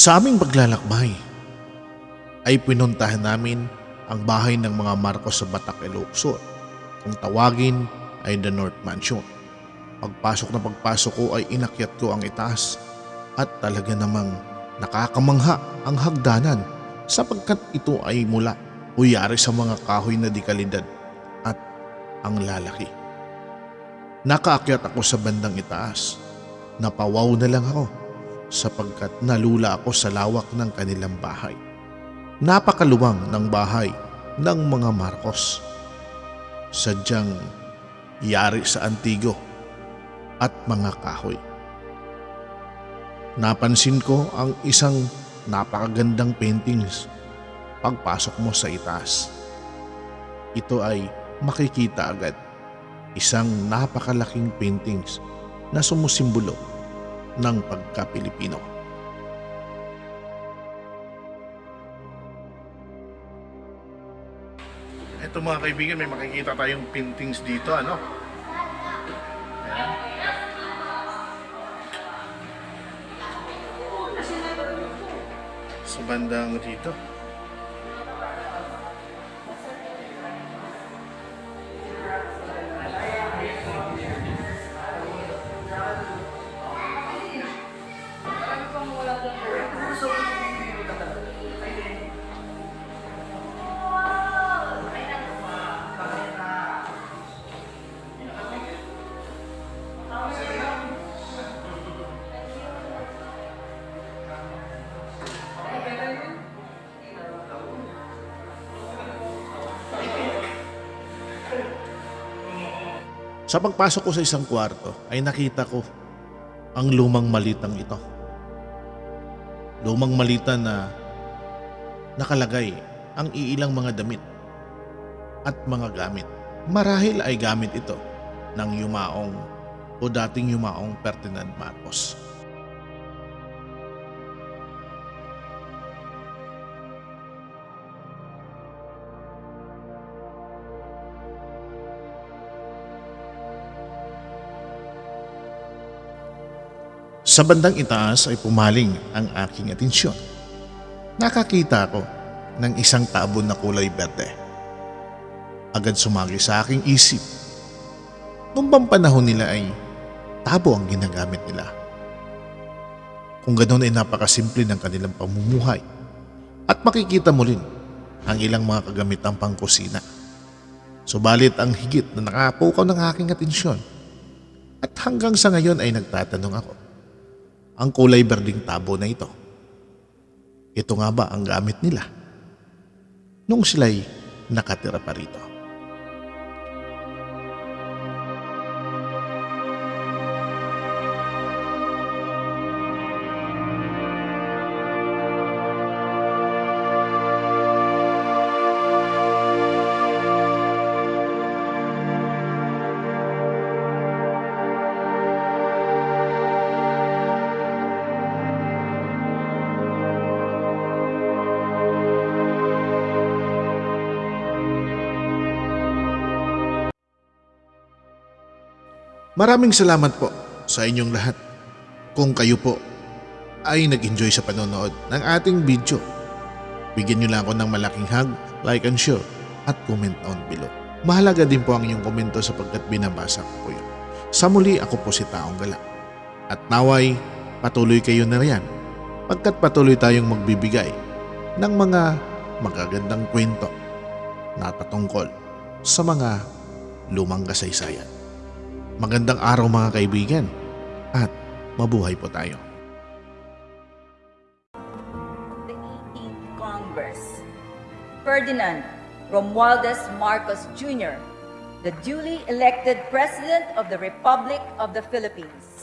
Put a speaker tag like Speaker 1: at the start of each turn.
Speaker 1: Sa aming paglalakbay ay pinuntahan namin ang bahay ng mga Marcos sa Batak, Ilocos. Kung tawagin ay The North Mansion. Pagpasok na pagpasok ko ay inakyat ko ang itaas at talaga namang nakakamangha ang hagdanan sapagkat ito ay mula o yari sa mga kahoy na di kalidad at ang lalaki. Nakaakyat ako sa bandang itaas. Napawaw na lang ako sapagkat nalula ako sa lawak ng kanilang bahay. Napakaluwang ng bahay ng mga Marcos. Sadyang yari sa antigo at mga kahoy. Napansin ko ang isang napakagandang paintings pagpasok mo sa itaas. Ito ay makikita agad isang napakalaking paintings na sumusimbolo ng pagka-Pilipino. Ito mga kaibigan, may makikita tayong paintings dito, ano? Ayan. Sa bandang dito. Sa pagpasok ko sa isang kwarto ay nakita ko ang lumang malitang ito. Lumang malita na nakalagay ang iilang mga damit at mga gamit. Marahil ay gamit ito ng yumaong o dating yumaong Ferdinand Marcos. Sa bandang itaas ay pumaling ang aking atensyon. Nakakita ako ng isang tabon na kulay berde. Agad sumagi sa aking isip. Noong bang panahon nila ay tabo ang ginagamit nila. Kung ganoon ay napakasimple ng kanilang pamumuhay. At makikita mo rin ang ilang mga kagamitang pangkusina. Subalit ang higit na nakapukaw ng aking atensyon. At hanggang sa ngayon ay nagtatanong ako ang kulay berding tabo na ito. Ito nga ba ang gamit nila? Nung sila'y nakatira pa rito. Maraming salamat po sa inyong lahat. Kung kayo po ay nag-enjoy sa panonood ng ating video, bigyan nyo lang ako ng malaking hug, like and share, at comment down below. Mahalaga din po ang inyong komento sapagkat binabasa ko po yun. Sa muli, ako po si Taong Gala. At naway, patuloy kayo na riyan pagkat patuloy tayong magbibigay ng mga magagandang kwento na patungkol sa mga lumang kasaysayan. Magandang araw mga kaibigan at mabuhay po tayo.
Speaker 2: the 18th Congress, Ferdinand Romualdez Marcos Jr., the duly elected President of the Republic of the Philippines.